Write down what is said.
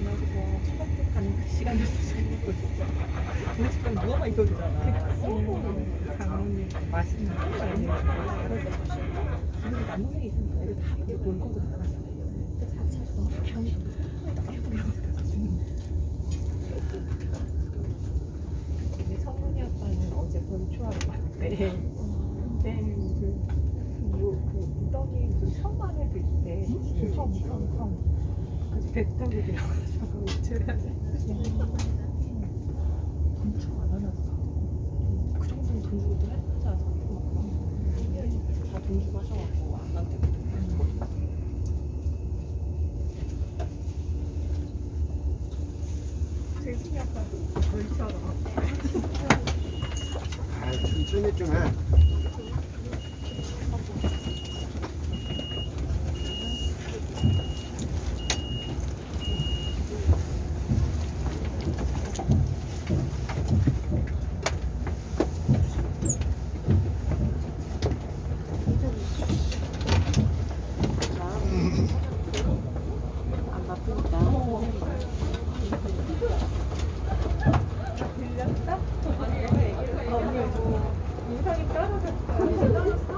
초박복하는 그 시간을 쓰시는 거 진짜 우리 집은 누워만 있어도 되잖아. 장모님 맛있는 거 많이 알아서 우리 남동생이 있으니까 애들 다 알아서 근데 자체가 너무 병이 근데 성훈이 아빠는 어제 벌초하러 갔대. 근데 그, 뭐, 그 무덤이 그섬 안에 들때 섬, 섬, 섬. 가지고 줘야 돼. 엄청 안 보다. 그 정도는 돈 주고 또 해보지 않아? 다돈 주고 하셔갖고 안 한대. 재진이 아빠도 벌처럼. 아, 천천히 좀 해. дорого стоит.